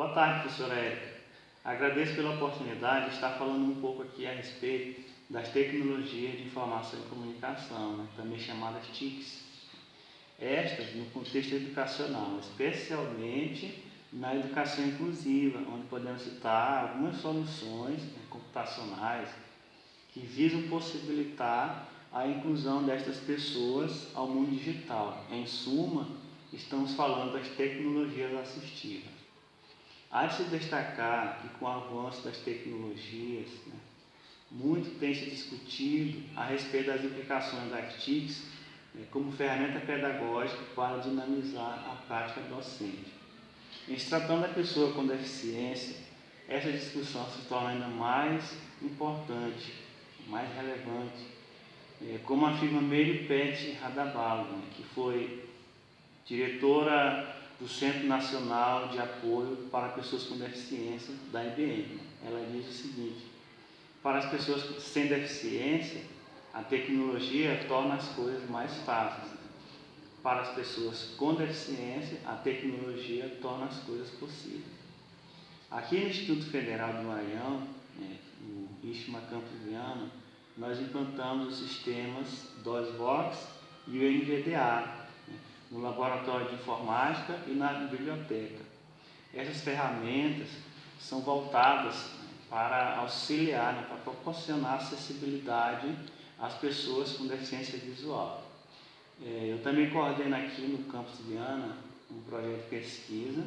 Boa tarde, professora Érica. Agradeço pela oportunidade de estar falando um pouco aqui a respeito das tecnologias de informação e comunicação, né, também chamadas TICs. Estas no contexto educacional, especialmente na educação inclusiva, onde podemos citar algumas soluções né, computacionais que visam possibilitar a inclusão destas pessoas ao mundo digital. Em suma, estamos falando das tecnologias assistivas. Há de se destacar que com o avanço das tecnologias, né, muito tem se discutido a respeito das implicações das TICs né, como ferramenta pedagógica para dinamizar a prática docente. Em se tratando da pessoa com deficiência, essa discussão se torna ainda mais importante, mais relevante, é, como afirma Mary Pet Radabalo, né, que foi diretora do Centro Nacional de Apoio para Pessoas com Deficiência da IBM. Ela diz o seguinte, para as pessoas sem deficiência, a tecnologia torna as coisas mais fáceis. Para as pessoas com deficiência, a tecnologia torna as coisas possíveis. Aqui no Instituto Federal do Maranhão, né, no ISMA Campos Viana, nós implantamos os sistemas DOSVOX e o NVDA, no laboratório de informática e na biblioteca. Essas ferramentas são voltadas para auxiliar, né, para proporcionar acessibilidade às pessoas com deficiência visual. É, eu também coordeno aqui no campus de Viana um projeto de pesquisa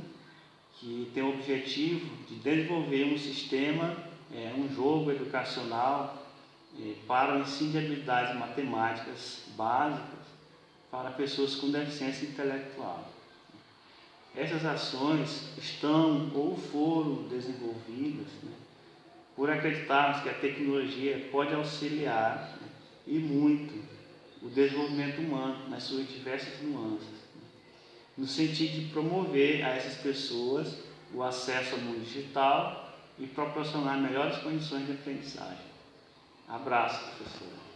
que tem o objetivo de desenvolver um sistema, é, um jogo educacional é, para o ensino de habilidades matemáticas básicas para pessoas com deficiência intelectual. Essas ações estão ou foram desenvolvidas né, por acreditarmos que a tecnologia pode auxiliar né, e muito o desenvolvimento humano nas suas diversas nuances, né, no sentido de promover a essas pessoas o acesso ao mundo digital e proporcionar melhores condições de aprendizagem. Abraço, professora.